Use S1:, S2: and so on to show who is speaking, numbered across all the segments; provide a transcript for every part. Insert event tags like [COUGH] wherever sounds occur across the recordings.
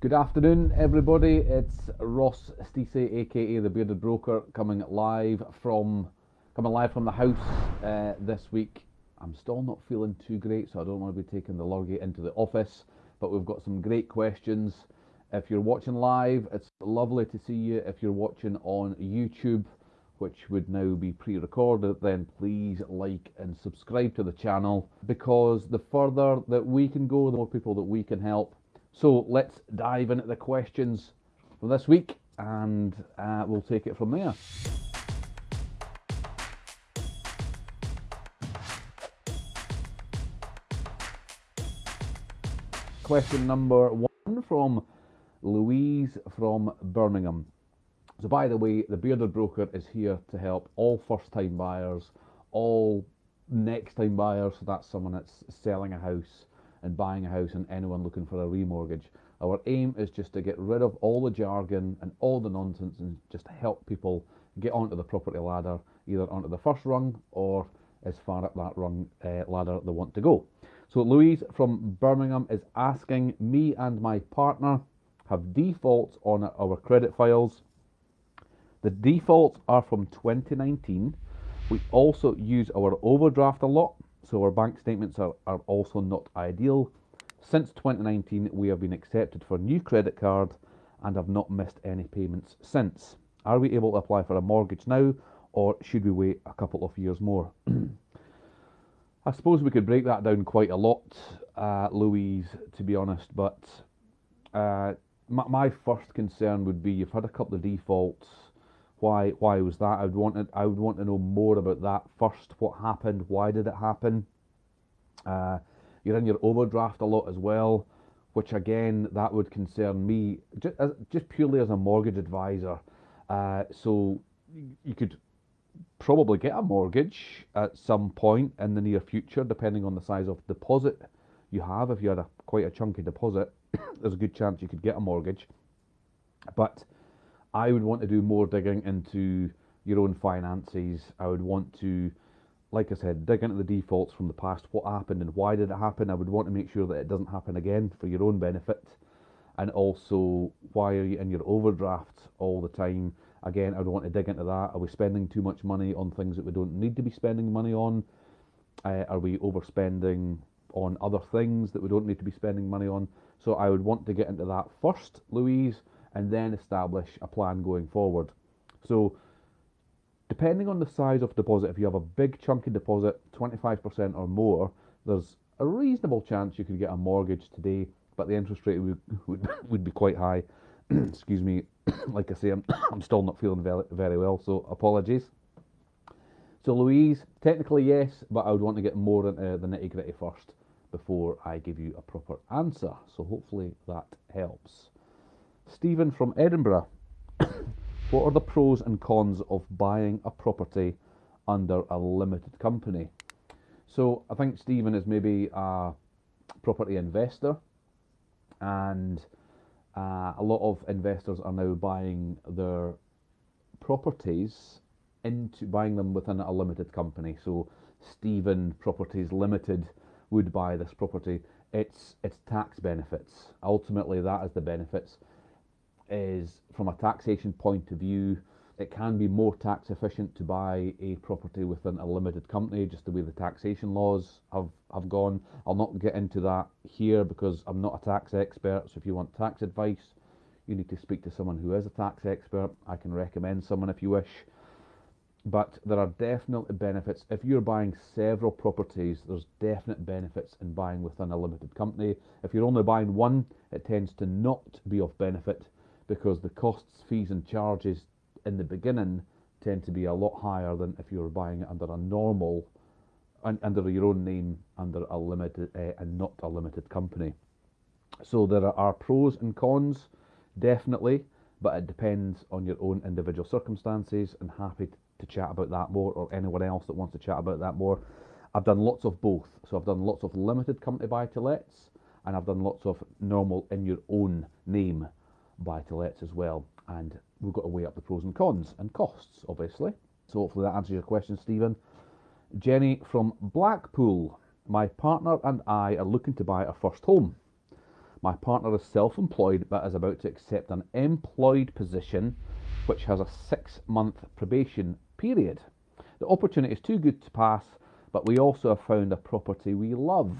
S1: Good afternoon, everybody. It's Ross Stacey, aka the Bearded Broker, coming live from coming live from the house uh, this week. I'm still not feeling too great, so I don't want to be taking the lorry into the office. But we've got some great questions. If you're watching live, it's lovely to see you. If you're watching on YouTube, which would now be pre-recorded, then please like and subscribe to the channel because the further that we can go, the more people that we can help so let's dive into the questions for this week and uh, we'll take it from there. Question number one from Louise from Birmingham. So, by the way, the Bearded Broker is here to help all first time buyers, all next time buyers, so that's someone that's selling a house and buying a house and anyone looking for a remortgage. Our aim is just to get rid of all the jargon and all the nonsense and just help people get onto the property ladder, either onto the first rung or as far up that rung uh, ladder they want to go. So Louise from Birmingham is asking me and my partner have defaults on our credit files. The defaults are from 2019. We also use our overdraft a lot so our bank statements are, are also not ideal. Since 2019, we have been accepted for new credit card and have not missed any payments since. Are we able to apply for a mortgage now or should we wait a couple of years more? [CLEARS THROAT] I suppose we could break that down quite a lot, uh, Louise, to be honest, but uh, my, my first concern would be you've had a couple of defaults why why was that? I would want to, I would want to know more about that first. What happened? Why did it happen? Uh, you're in your overdraft a lot as well, which again that would concern me just, as, just purely as a mortgage advisor. Uh, so you could probably get a mortgage at some point in the near future, depending on the size of deposit you have. If you had a quite a chunky deposit, [COUGHS] there's a good chance you could get a mortgage. But I would want to do more digging into your own finances. I would want to, like I said, dig into the defaults from the past. What happened and why did it happen? I would want to make sure that it doesn't happen again for your own benefit. And also, why are you in your overdraft all the time? Again, I would want to dig into that. Are we spending too much money on things that we don't need to be spending money on? Uh, are we overspending on other things that we don't need to be spending money on? So I would want to get into that first, Louise and then establish a plan going forward. So, depending on the size of deposit, if you have a big chunky deposit, 25% or more, there's a reasonable chance you could get a mortgage today, but the interest rate would, [LAUGHS] would, would be quite high. [COUGHS] Excuse me, [COUGHS] like I say, I'm, [COUGHS] I'm still not feeling very, very well, so apologies. So, Louise, technically yes, but I would want to get more into uh, the nitty gritty first before I give you a proper answer. So, hopefully that helps. Stephen from Edinburgh. what are the pros and cons of buying a property under a limited company? So I think Stephen is maybe a property investor, and uh, a lot of investors are now buying their properties into buying them within a limited company. So Stephen Properties Limited would buy this property. It's it's tax benefits. Ultimately, that is the benefits is from a taxation point of view, it can be more tax efficient to buy a property within a limited company, just the way the taxation laws have, have gone. I'll not get into that here because I'm not a tax expert. So if you want tax advice, you need to speak to someone who is a tax expert. I can recommend someone if you wish. But there are definite benefits. If you're buying several properties, there's definite benefits in buying within a limited company. If you're only buying one, it tends to not be of benefit because the costs, fees, and charges in the beginning tend to be a lot higher than if you were buying it under a normal, under your own name, under a limited uh, and not a limited company. So there are pros and cons, definitely, but it depends on your own individual circumstances. And happy to chat about that more, or anyone else that wants to chat about that more. I've done lots of both. So I've done lots of limited company buy to lets, and I've done lots of normal in your own name buy to lets as well. And we've got to weigh up the pros and cons and costs, obviously. So hopefully that answers your question, Stephen. Jenny from Blackpool. My partner and I are looking to buy our first home. My partner is self employed but is about to accept an employed position which has a six month probation period. The opportunity is too good to pass, but we also have found a property we love.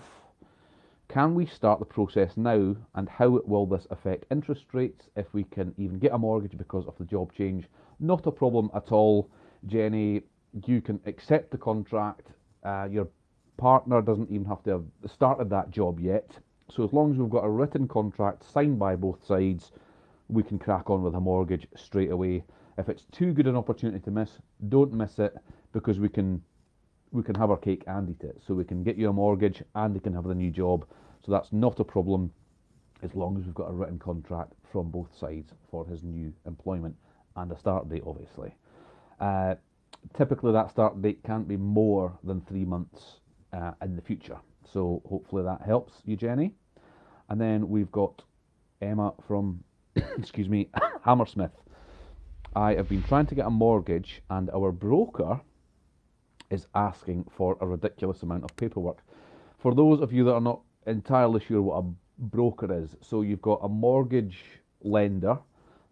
S1: Can we start the process now, and how will this affect interest rates if we can even get a mortgage because of the job change? Not a problem at all, Jenny. You can accept the contract. Uh, your partner doesn't even have to have started that job yet. So, as long as we've got a written contract signed by both sides, we can crack on with a mortgage straight away. If it's too good an opportunity to miss, don't miss it because we can we can have our cake and eat it. So we can get you a mortgage and they can have the new job. So that's not a problem as long as we've got a written contract from both sides for his new employment and a start date, obviously. Uh, typically, that start date can't be more than three months uh, in the future. So hopefully that helps you, Jenny. And then we've got Emma from, [COUGHS] excuse me, [COUGHS] Hammersmith. I have been trying to get a mortgage, and our broker is asking for a ridiculous amount of paperwork. For those of you that are not entirely sure what a broker is, so you've got a mortgage lender.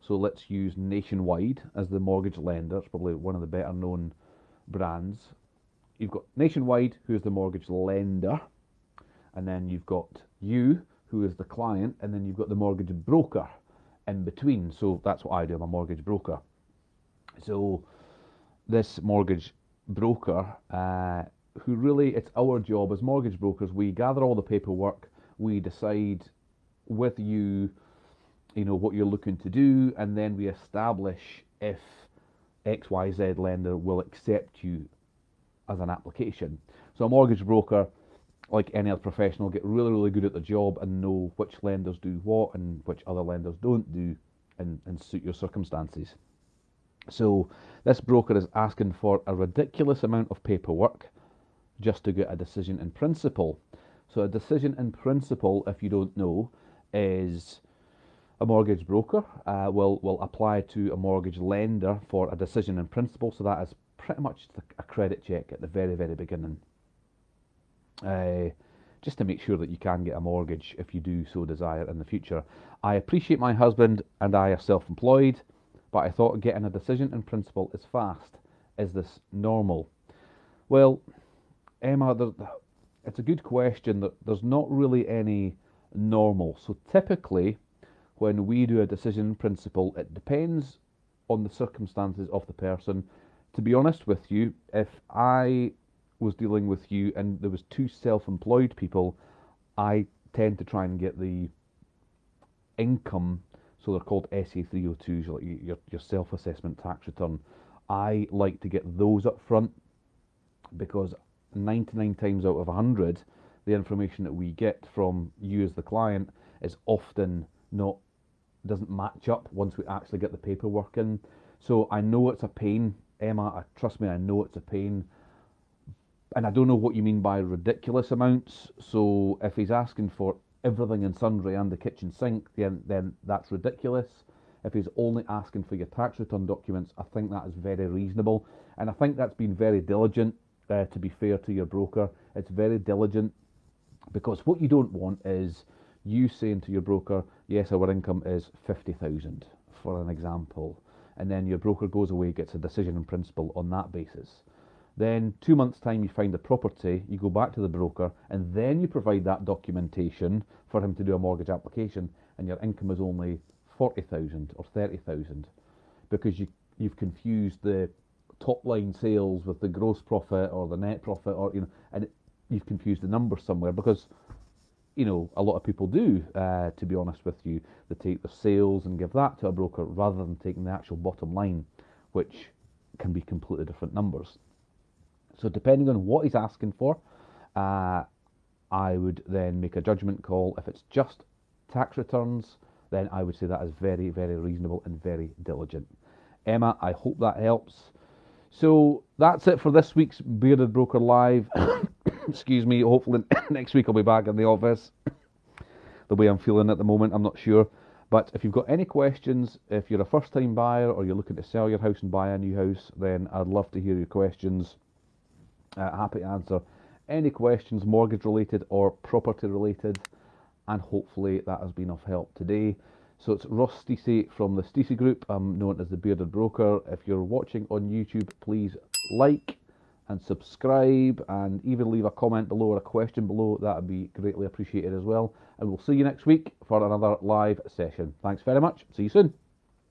S1: So let's use Nationwide as the mortgage lender. It's probably one of the better known brands. You've got Nationwide, who is the mortgage lender, and then you've got you, who is the client, and then you've got the mortgage broker in between. So that's what I do. I'm a mortgage broker. So this mortgage broker, uh, who really it's our job as mortgage brokers, we gather all the paperwork, we decide with you, you know, what you're looking to do, and then we establish if XYZ lender will accept you as an application. So a mortgage broker, like any other professional, get really, really good at the job and know which lenders do what and which other lenders don't do and, and suit your circumstances. So this broker is asking for a ridiculous amount of paperwork just to get a decision in principle. So a decision in principle, if you don't know, is a mortgage broker uh, will will apply to a mortgage lender for a decision in principle. So that is pretty much a credit check at the very very beginning, uh, just to make sure that you can get a mortgage if you do so desire in the future. I appreciate my husband and I are self-employed but I thought getting a decision in principle is fast. Is this normal? Well, Emma, it's a good question. That there's not really any normal. So typically, when we do a decision in principle, it depends on the circumstances of the person. To be honest with you, if I was dealing with you and there was two self-employed people, I tend to try and get the income so they're called SA 302s, like your, your self assessment tax return. I like to get those up front because 99 times out of 100, the information that we get from you as the client is often not doesn't match up once we actually get the paperwork in. So I know it's a pain, Emma. Trust me, I know it's a pain. And I don't know what you mean by ridiculous amounts. So if he's asking for everything and sundry and the kitchen sink, then, then that's ridiculous. If he's only asking for your tax return documents, I think that is very reasonable. And I think that's been very diligent, uh, to be fair to your broker. It's very diligent because what you don't want is you saying to your broker, yes, our income is 50,000, for an example. And then your broker goes away, gets a decision in principle on that basis. Then, two months' time, you find the property, you go back to the broker, and then you provide that documentation for him to do a mortgage application, and your income is only 40,000 or 30,000 because you, you've confused the top line sales with the gross profit or the net profit, or, you know, and you've confused the numbers somewhere because you know, a lot of people do, uh, to be honest with you. They take the sales and give that to a broker rather than taking the actual bottom line, which can be completely different numbers. So depending on what he's asking for, uh, I would then make a judgment call. If it's just tax returns, then I would say that is very, very reasonable and very diligent. Emma, I hope that helps. So that's it for this week's Bearded Broker Live. [COUGHS] Excuse me. Hopefully [COUGHS] next week I'll be back in the office. the way I'm feeling at the moment, I'm not sure. But if you've got any questions, if you're a first time buyer or you're looking to sell your house and buy a new house, then I'd love to hear your questions. Uh, happy to answer any questions mortgage related or property related. and hopefully that has been of help today. So it's Ross Stacey from the Stacey Group. I'm known as the Bearded Broker. If you're watching on YouTube, please like and subscribe and even leave a comment below or a question below. That would be greatly appreciated as well. And we'll see you next week for another live session. Thanks very much. See you soon.